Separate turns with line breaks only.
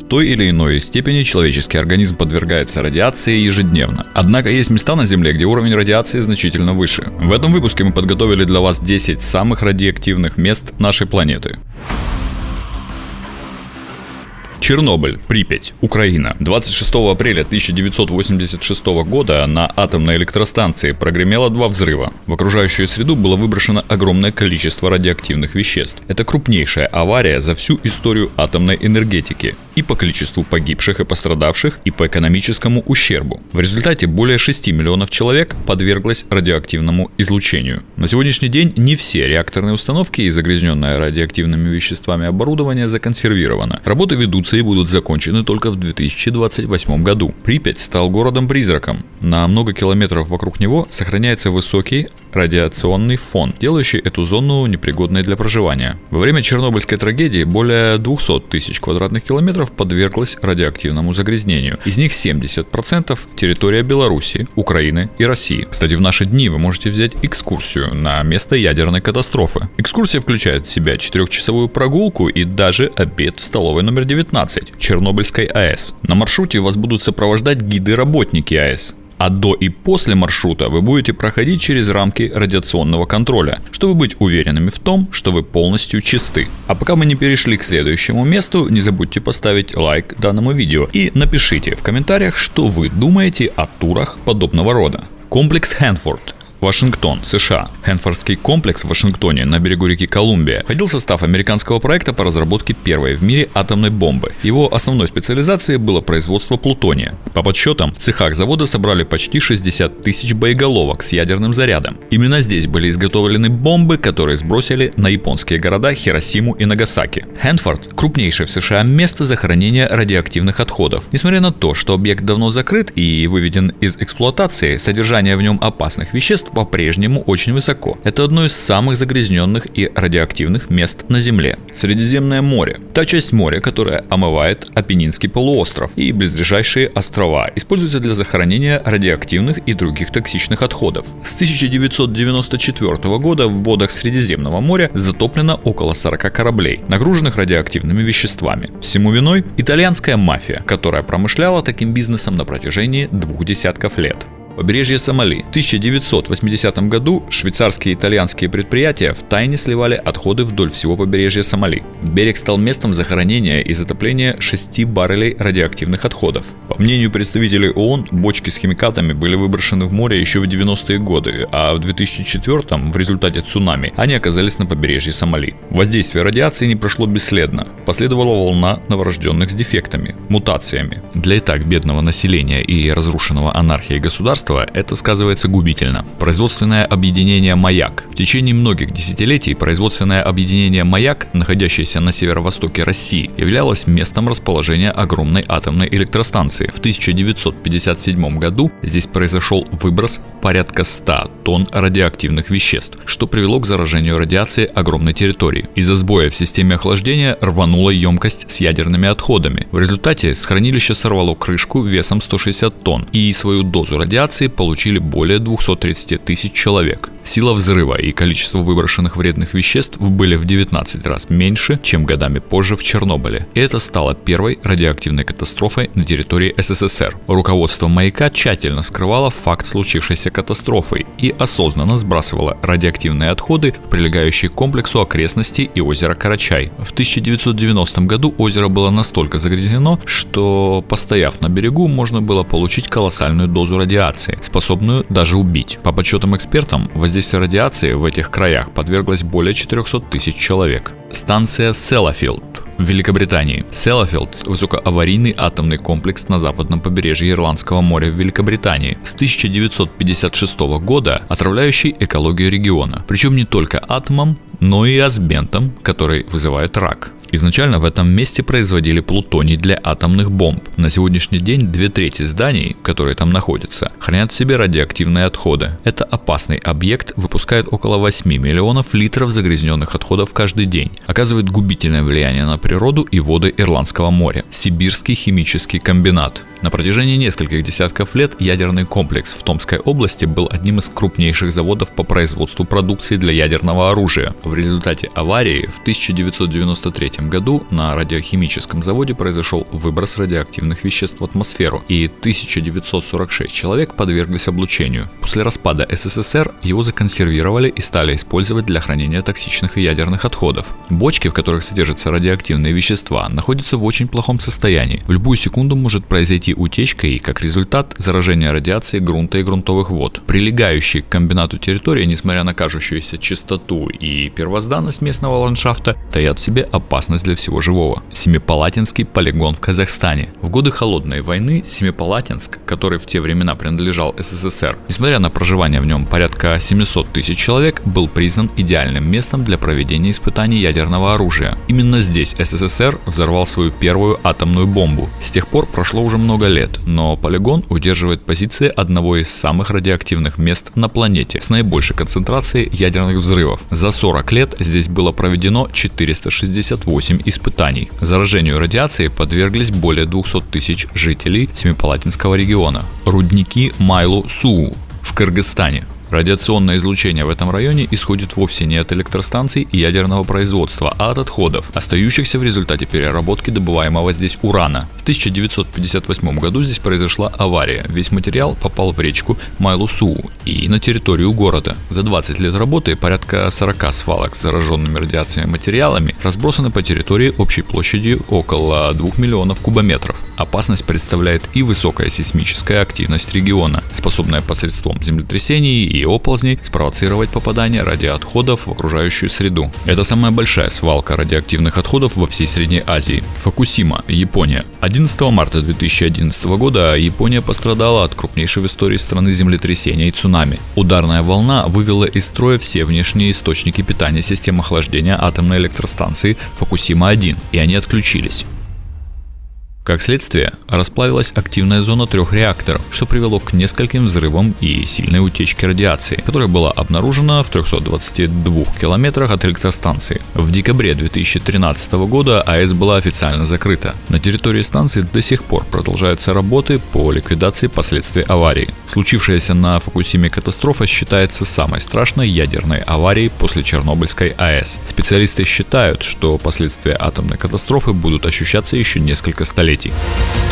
В той или иной степени человеческий организм подвергается радиации ежедневно. Однако есть места на Земле, где уровень радиации значительно выше. В этом выпуске мы подготовили для вас 10 самых радиоактивных мест нашей планеты. Чернобыль, Припять, Украина. 26 апреля 1986 года на атомной электростанции прогремело два взрыва. В окружающую среду было выброшено огромное количество радиоактивных веществ. Это крупнейшая авария за всю историю атомной энергетики и по количеству погибших и пострадавших, и по экономическому ущербу. В результате более 6 миллионов человек подверглось радиоактивному излучению. На сегодняшний день не все реакторные установки и загрязненное радиоактивными веществами оборудование законсервировано. Работы ведутся и будут закончены только в 2028 году. Припять стал городом-призраком. На много километров вокруг него сохраняется высокий радиационный фон, делающий эту зону непригодной для проживания. Во время Чернобыльской трагедии более 200 тысяч квадратных километров подверглась радиоактивному загрязнению. Из них 70% территория Беларуси, Украины и России. Кстати, в наши дни вы можете взять экскурсию на место ядерной катастрофы. Экскурсия включает в себя 4-часовую прогулку и даже обед в столовой номер 19 Чернобыльской АЭС. На маршруте вас будут сопровождать гиды-работники АЭС а до и после маршрута вы будете проходить через рамки радиационного контроля, чтобы быть уверенными в том, что вы полностью чисты. А пока мы не перешли к следующему месту, не забудьте поставить лайк данному видео и напишите в комментариях, что вы думаете о турах подобного рода. Комплекс Хэнфорд Вашингтон, США. Хэнфордский комплекс в Вашингтоне на берегу реки Колумбия входил в состав американского проекта по разработке первой в мире атомной бомбы. Его основной специализацией было производство плутония. По подсчетам, в цехах завода собрали почти 60 тысяч боеголовок с ядерным зарядом. Именно здесь были изготовлены бомбы, которые сбросили на японские города Хиросиму и Нагасаки. Хэнфорд – крупнейшее в США место захоронения радиоактивных отходов. Несмотря на то, что объект давно закрыт и выведен из эксплуатации, содержание в нем опасных веществ по-прежнему очень высоко. Это одно из самых загрязненных и радиоактивных мест на Земле. Средиземное море. Та часть моря, которая омывает Апеннинский полуостров и близлежащие острова, используется для захоронения радиоактивных и других токсичных отходов. С 1994 года в водах Средиземного моря затоплено около 40 кораблей, нагруженных радиоактивными веществами. Всему виной итальянская мафия, которая промышляла таким бизнесом на протяжении двух десятков лет. Побережье Сомали. В 1980 году швейцарские и итальянские предприятия в тайне сливали отходы вдоль всего побережья Сомали. Берег стал местом захоронения и затопления 6 баррелей радиоактивных отходов. По мнению представителей ООН, бочки с химикатами были выброшены в море еще в 90-е годы, а в 2004 в результате цунами они оказались на побережье Сомали. Воздействие радиации не прошло бесследно. Последовала волна новорожденных с дефектами, мутациями. Для и так бедного населения и разрушенного анархией государства государства это сказывается губительно. Производственное объединение «Маяк». В течение многих десятилетий производственное объединение «Маяк», находящееся на северо-востоке России, являлось местом расположения огромной атомной электростанции. В 1957 году здесь произошел выброс порядка 100 тонн радиоактивных веществ, что привело к заражению радиации огромной территории. Из-за сбоя в системе охлаждения рванула емкость с ядерными отходами. В результате с хранилища сорвало крышку весом 160 тонн и свою дозу радиации радиации получили более 230 тысяч человек. Сила взрыва и количество выброшенных вредных веществ были в 19 раз меньше, чем годами позже в Чернобыле. И это стало первой радиоактивной катастрофой на территории СССР. Руководство «Маяка» тщательно скрывало факт случившейся катастрофы и осознанно сбрасывало радиоактивные отходы в прилегающий к комплексу окрестности и озеро Карачай. В 1990 году озеро было настолько загрязнено, что, постояв на берегу, можно было получить колоссальную дозу радиации радиации, способную даже убить. По подсчетам экспертам, воздействие радиации в этих краях подверглось более 400 тысяч человек. Станция Селлафилд в Великобритании. Селлафилд – высокоаварийный атомный комплекс на западном побережье Ирландского моря в Великобритании. С 1956 года отравляющий экологию региона. Причем не только атомом, но и асбентом, который вызывает рак. Изначально в этом месте производили плутоний для атомных бомб. На сегодняшний день две трети зданий, которые там находятся, хранят в себе радиоактивные отходы. Это опасный объект, выпускает около 8 миллионов литров загрязненных отходов каждый день. Оказывает губительное влияние на природу и воды Ирландского моря. Сибирский химический комбинат. На протяжении нескольких десятков лет ядерный комплекс в Томской области был одним из крупнейших заводов по производству продукции для ядерного оружия. В результате аварии в 1993 1953 году на радиохимическом заводе произошел выброс радиоактивных веществ в атмосферу, и 1946 человек подверглись облучению. После распада СССР его законсервировали и стали использовать для хранения токсичных и ядерных отходов. Бочки, в которых содержатся радиоактивные вещества, находятся в очень плохом состоянии. В любую секунду может произойти утечка и, как результат, заражение радиацией грунта и грунтовых вод. Прилегающие к комбинату территории, несмотря на кажущуюся чистоту и первозданность местного ландшафта, таят в себе опасность для всего живого. Семипалатинский полигон в Казахстане. В годы холодной войны Семипалатинск, который в те времена принадлежал СССР, несмотря на проживание в нем порядка 700 тысяч человек, был признан идеальным местом для проведения испытаний ядерного оружия. Именно здесь СССР взорвал свою первую атомную бомбу. С тех пор прошло уже много лет, но полигон удерживает позиции одного из самых радиоактивных мест на планете с наибольшей концентрацией ядерных взрывов. За 40 лет здесь было проведено 468 испытаний. Заражению радиацией подверглись более 200 тысяч жителей Семипалатинского региона. Рудники Майлу-Суу в Кыргызстане Радиационное излучение в этом районе исходит вовсе не от электростанций и ядерного производства, а от отходов, остающихся в результате переработки добываемого здесь урана. В 1958 году здесь произошла авария. Весь материал попал в речку Майлусуу и на территорию города. За 20 лет работы порядка 40 свалок с зараженными радиацией материалами разбросаны по территории общей площадью около 2 миллионов кубометров. Опасность представляет и высокая сейсмическая активность региона, способная посредством землетрясений и оползней спровоцировать попадание радиоотходов в окружающую среду. Это самая большая свалка радиоактивных отходов во всей Средней Азии. Фукусима, Япония. 11 марта 2011 года Япония пострадала от крупнейшей в истории страны землетрясения и цунами. Ударная волна вывела из строя все внешние источники питания системы охлаждения атомной электростанции Фукусима-1, и они отключились. Как следствие, расплавилась активная зона трех реакторов, что привело к нескольким взрывам и сильной утечке радиации, которая была обнаружена в 322 километрах от электростанции. В декабре 2013 года АЭС была официально закрыта. На территории станции до сих пор продолжаются работы по ликвидации последствий аварии. Случившаяся на Фукусиме катастрофа считается самой страшной ядерной аварией после Чернобыльской АЭС. Специалисты считают, что последствия атомной каtasтрofы будут ощущаться еще несколько столетий событий.